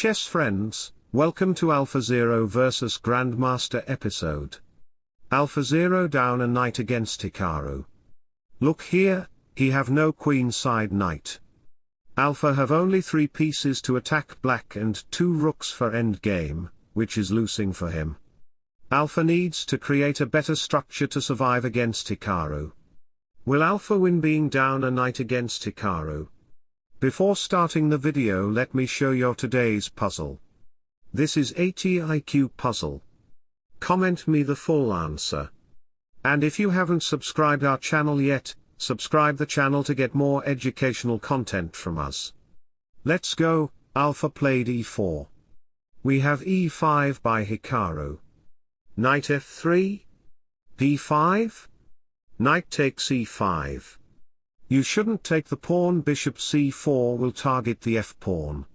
chess friends, welcome to AlphaZero vs Grandmaster episode. AlphaZero down a knight against Hikaru. Look here, he have no queen side knight. Alpha have only three pieces to attack black and two rooks for endgame, which is losing for him. Alpha needs to create a better structure to survive against Hikaru. Will Alpha win being down a knight against Hikaru? Before starting the video let me show you today's puzzle. This is ATIQ puzzle. Comment me the full answer. And if you haven't subscribed our channel yet, subscribe the channel to get more educational content from us. Let's go, Alpha played e4. We have e5 by Hikaru. Knight f3? d5? Knight takes e5. You shouldn't take the pawn bishop c4 will target the f-pawn.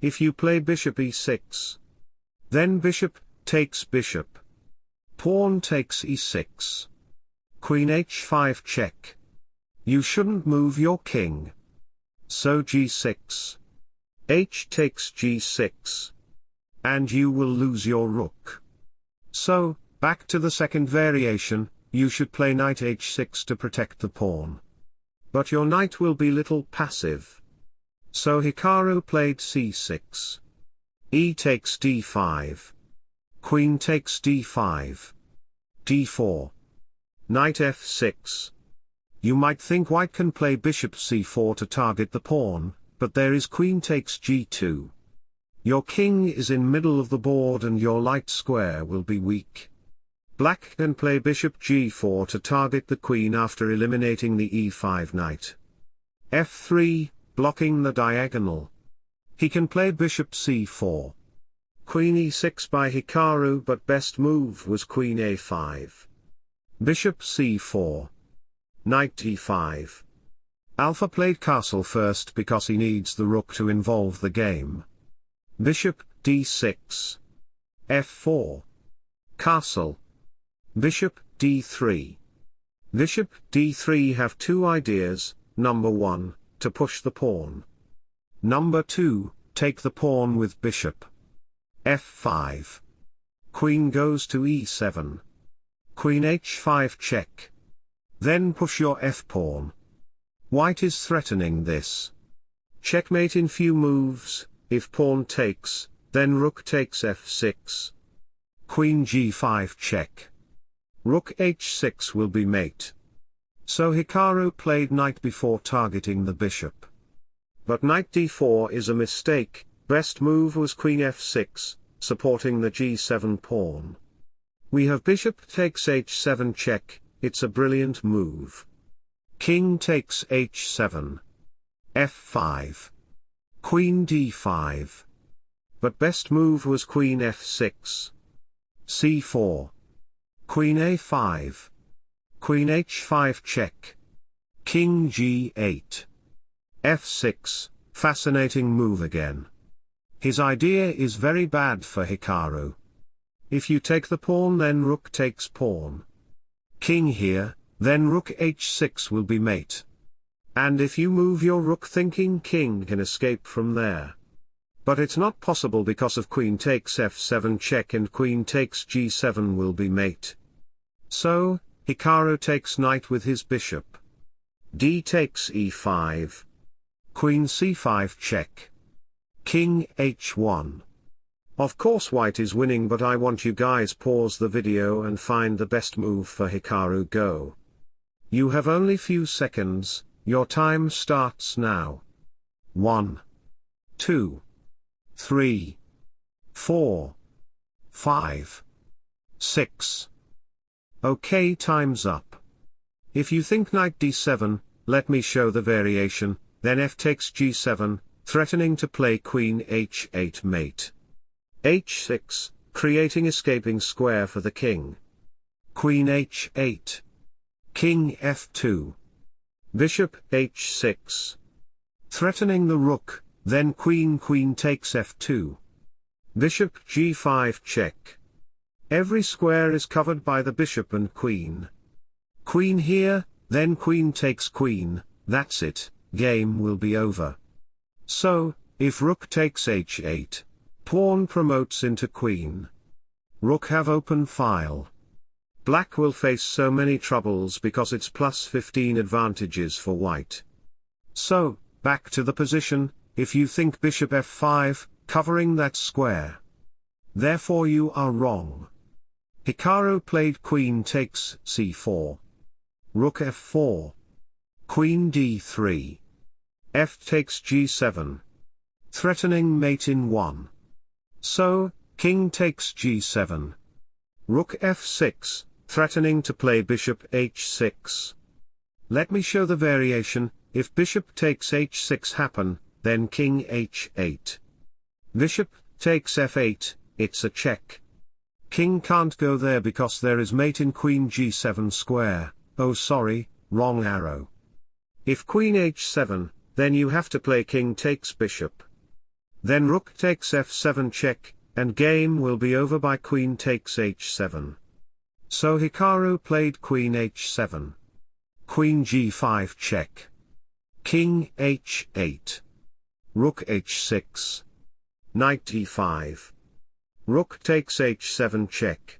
If you play bishop e6. Then bishop, takes bishop. Pawn takes e6. Queen h5 check. You shouldn't move your king. So g6. h takes g6. And you will lose your rook. So, back to the second variation, you should play knight h6 to protect the pawn. But your knight will be little passive. So Hikaru played c6. e takes d5. Queen takes d5. d4. Knight f6. You might think white can play bishop c4 to target the pawn, but there is queen takes g2. Your king is in middle of the board and your light square will be weak. Black can play bishop g4 to target the queen after eliminating the e5 knight. f3, blocking the diagonal. He can play bishop c4. Queen e6 by Hikaru but best move was queen a5. Bishop c4. Knight e5. Alpha played castle first because he needs the rook to involve the game. Bishop, d6. f4. Castle. Bishop, d3. Bishop, d3 have two ideas, number 1, to push the pawn. Number 2, take the pawn with bishop. f5. Queen goes to e7. Queen h5 check. Then push your f-pawn. White is threatening this. Checkmate in few moves, if pawn takes, then rook takes f6. Queen g5 check. Rook h6 will be mate. So Hikaru played knight before targeting the bishop. But knight d4 is a mistake, best move was queen f6, supporting the g7 pawn. We have bishop takes h7 check, it's a brilliant move. King takes h7. f5. Queen d5. But best move was queen f6. c4. Queen a5. Queen h5 check. King g8. f6, fascinating move again. His idea is very bad for Hikaru. If you take the pawn then rook takes pawn king here, then rook h6 will be mate. And if you move your rook thinking king can escape from there. But it's not possible because of queen takes f7 check and queen takes g7 will be mate. So, Hikaru takes knight with his bishop. d takes e5. Queen c5 check. King h1. Of course white is winning but I want you guys pause the video and find the best move for Hikaru go. You have only few seconds, your time starts now. 1. 2. 3. 4. 5. 6. Okay time's up. If you think knight d7, let me show the variation, then f takes g7, threatening to play queen h8 mate h6, creating escaping square for the king. Queen h8. King f2. Bishop h6. Threatening the rook, then queen queen takes f2. Bishop g5 check. Every square is covered by the bishop and queen. Queen here, then queen takes queen, that's it, game will be over. So, if rook takes h8, Pawn promotes into queen. Rook have open file. Black will face so many troubles because it's plus 15 advantages for white. So, back to the position, if you think bishop f5, covering that square. Therefore you are wrong. Hikaru played queen takes c4. Rook f4. Queen d3. f takes g7. Threatening mate in 1. So, king takes g7. Rook f6, threatening to play bishop h6. Let me show the variation, if bishop takes h6 happen, then king h8. Bishop takes f8, it's a check. King can't go there because there is mate in queen g7 square, oh sorry, wrong arrow. If queen h7, then you have to play king takes bishop. Then rook takes f7 check, and game will be over by queen takes h7. So Hikaru played queen h7. Queen g5 check. King h8. Rook h6. Knight e5. Rook takes h7 check.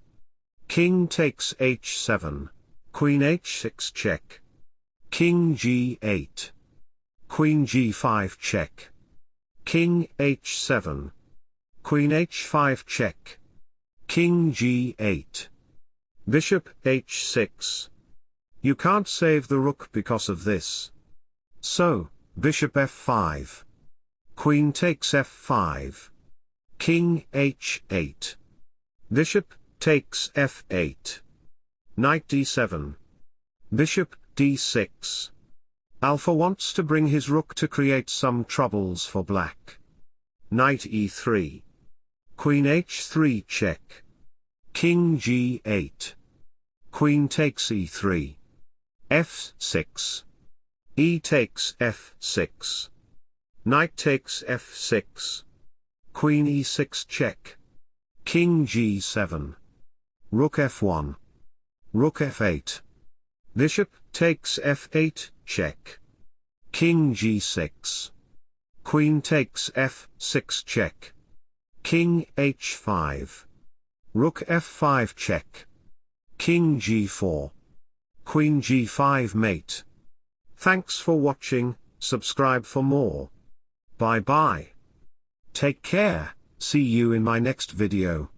King takes h7. Queen h6 check. King g8. Queen g5 check. King h7. Queen h5 check. King g8. Bishop h6. You can't save the rook because of this. So, bishop f5. Queen takes f5. King h8. Bishop takes f8. Knight d7. Bishop d6. Alpha wants to bring his rook to create some troubles for black. Knight e3. Queen h3 check. King g8. Queen takes e3. f6. e takes f6. Knight takes f6. Queen e6 check. King g7. Rook f1. Rook f8. Bishop takes f8, check. King g6. Queen takes f6 check. King h5. Rook f5 check. King g4. Queen g5 mate. Thanks for watching, subscribe for more. Bye bye. Take care, see you in my next video.